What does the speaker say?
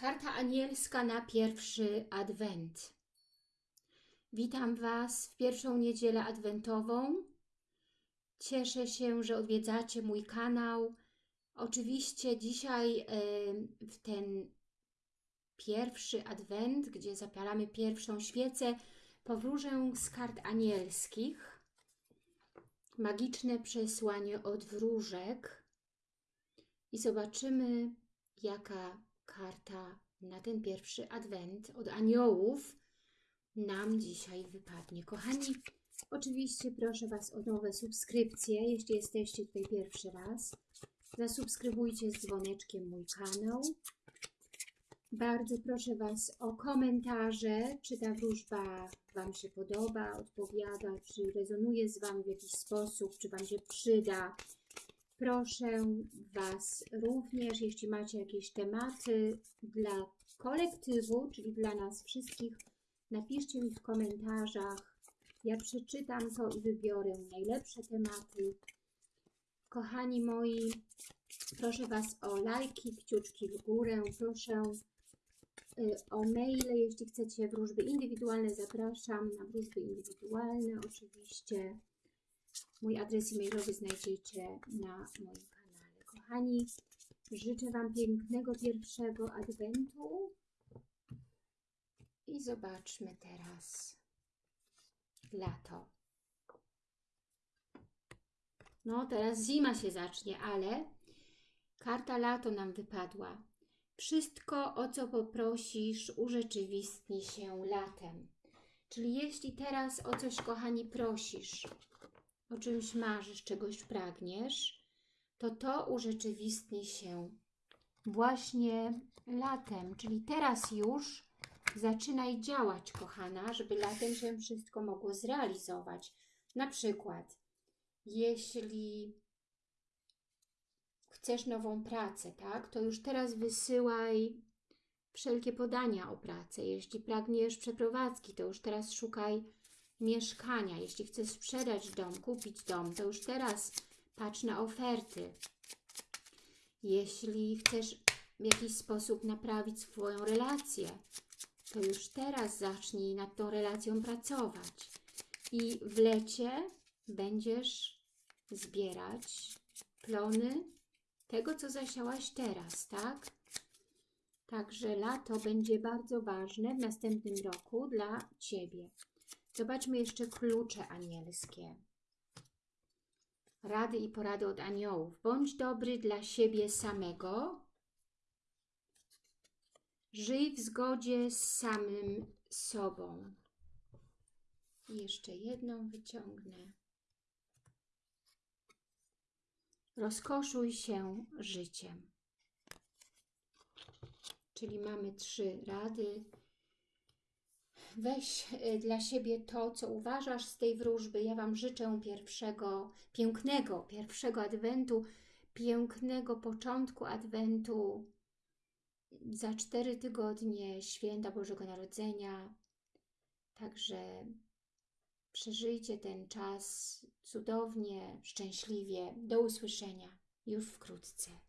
Karta anielska na pierwszy adwent. Witam Was w pierwszą niedzielę adwentową. Cieszę się, że odwiedzacie mój kanał. Oczywiście dzisiaj e, w ten pierwszy adwent, gdzie zapalamy pierwszą świecę, powróżę z kart anielskich. Magiczne przesłanie od wróżek. I zobaczymy, jaka karta na ten pierwszy adwent od aniołów nam dzisiaj wypadnie. Kochani, oczywiście proszę Was o nowe subskrypcje, jeśli jesteście tutaj pierwszy raz. Zasubskrybujcie z dzwoneczkiem mój kanał. Bardzo proszę Was o komentarze, czy ta wróżba Wam się podoba, odpowiada, czy rezonuje z Wami w jakiś sposób, czy Wam się przyda. Proszę Was również, jeśli macie jakieś tematy dla kolektywu, czyli dla nas wszystkich, napiszcie mi w komentarzach. Ja przeczytam to i wybiorę najlepsze tematy. Kochani moi, proszę Was o lajki, kciuczki w górę, proszę y, o maile, jeśli chcecie wróżby indywidualne, zapraszam na wróżby indywidualne oczywiście. Mój adres e-mailowy znajdziecie na moim kanale. Kochani, życzę Wam pięknego pierwszego adwentu i zobaczmy teraz lato. No, teraz zima się zacznie, ale karta lato nam wypadła. Wszystko, o co poprosisz, urzeczywistni się latem. Czyli jeśli teraz o coś, kochani, prosisz, o czymś marzysz, czegoś pragniesz, to to urzeczywistni się właśnie latem, czyli teraz już zaczynaj działać, kochana, żeby latem się wszystko mogło zrealizować. Na przykład, jeśli chcesz nową pracę, tak, to już teraz wysyłaj wszelkie podania o pracę. Jeśli pragniesz przeprowadzki, to już teraz szukaj mieszkania. Jeśli chcesz sprzedać dom, kupić dom, to już teraz patrz na oferty. Jeśli chcesz w jakiś sposób naprawić swoją relację, to już teraz zacznij nad tą relacją pracować. I w lecie będziesz zbierać plony tego, co zasiałaś teraz, tak? Także lato będzie bardzo ważne w następnym roku dla Ciebie. Zobaczmy jeszcze klucze anielskie. Rady i porady od aniołów. Bądź dobry dla siebie samego. Żyj w zgodzie z samym sobą. I jeszcze jedną wyciągnę. Rozkoszuj się życiem. Czyli mamy trzy rady weź y, dla siebie to, co uważasz z tej wróżby. Ja Wam życzę pierwszego, pięknego, pierwszego adwentu, pięknego początku adwentu, za cztery tygodnie święta Bożego Narodzenia. Także przeżyjcie ten czas cudownie, szczęśliwie. Do usłyszenia już wkrótce.